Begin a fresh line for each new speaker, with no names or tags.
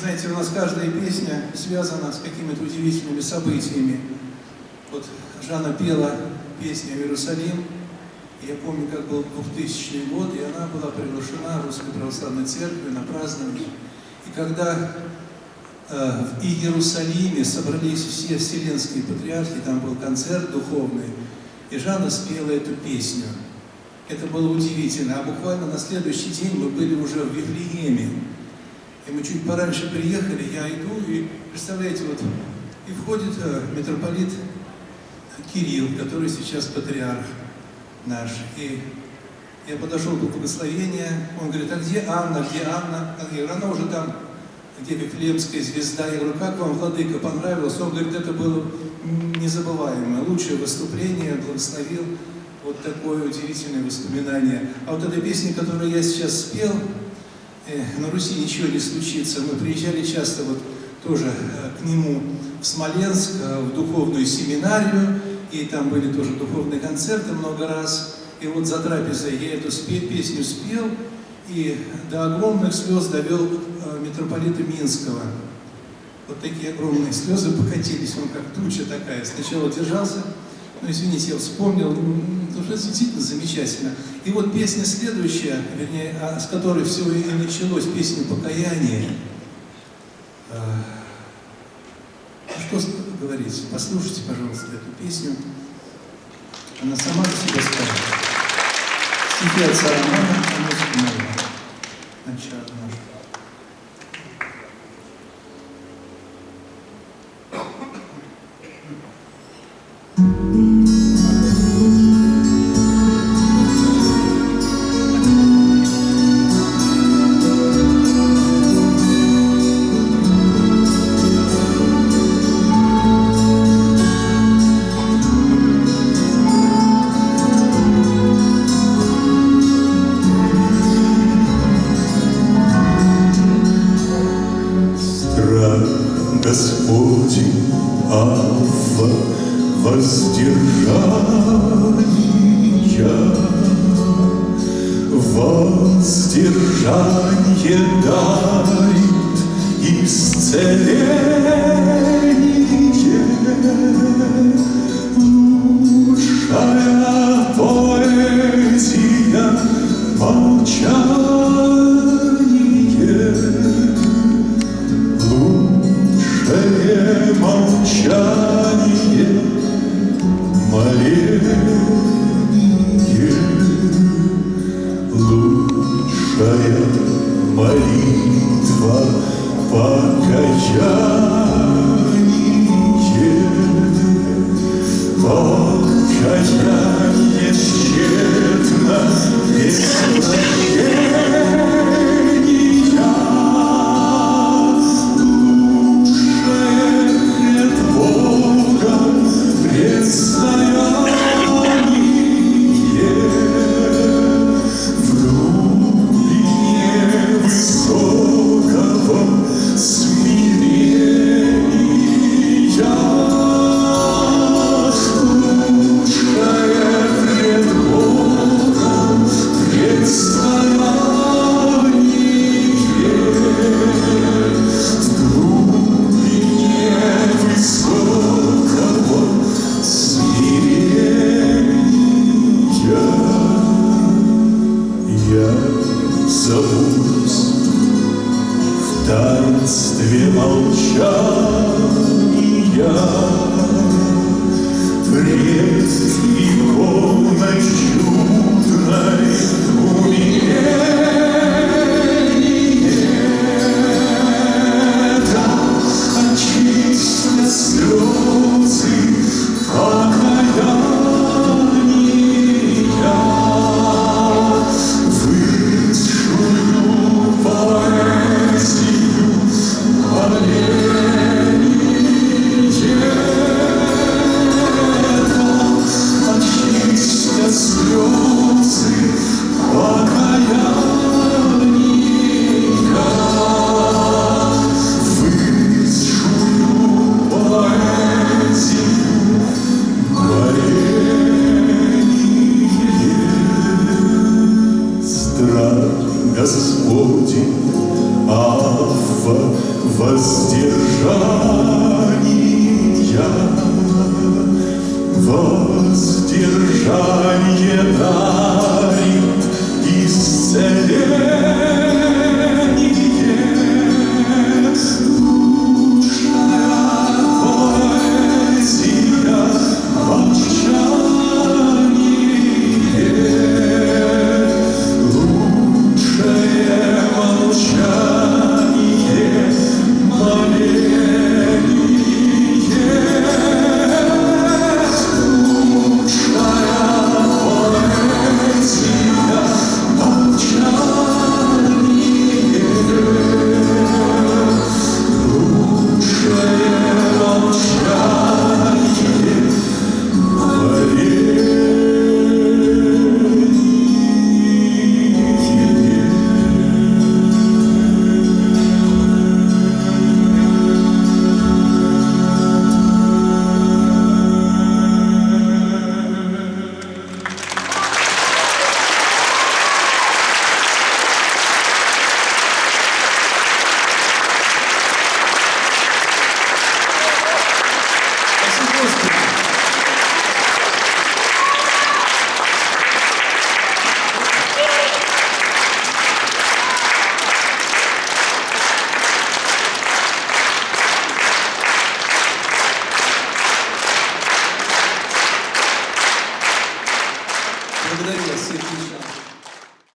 знаете, у нас каждая песня связана с какими-то удивительными событиями. Вот Жанна пела песню «Иерусалим», я помню, как был 2000 год, и она была приглашена Русской Православной Церкви на празднование. И когда э, в Иерусалиме собрались все вселенские патриархи, там был концерт духовный, и Жанна спела эту песню. Это было удивительно. А буквально на следующий день мы были уже в Вифлееме. И мы чуть пораньше приехали, я иду, и представляете, вот, и входит э, митрополит Кирилл, который сейчас патриарх наш. И я подошел к благословению, он говорит, а где Анна, где Анна? Я говорю, она уже там, где Вифлеемская звезда. Я говорю, как вам, Владыка, понравилось? Он говорит, это было незабываемое, лучшее выступление, благословил. Вот такое удивительное воспоминание. А вот эта песня, которую я сейчас спел, на Руси ничего не случится. Мы приезжали часто вот тоже э, к нему в Смоленск, э, в духовную семинарию, и там были тоже духовные концерты много раз. И вот за трапезой я эту песню спел, и до огромных слез довел э, митрополита Минского. Вот такие огромные слезы покатились, он как туча такая. Сначала держался, ну извините, я вспомнил, ну, это действительно замечательно. И вот песня следующая, вернее, а, с которой все и началось, песня покаяния. А, что говорить? Послушайте, пожалуйста, эту песню. Она сама за себя скажет. Стихи отца Романа, а музыка моя. Начало наше.
Господи, Алфа воздержания, воздержание дает исцеление. Лучшая поэзия молчала. Молчание, моленье, Лучшая молитва покаяние, Покаяние тщетно и
забудь В таинстве молчания Пред его ночью воздержания, воздержание дарит исцеление.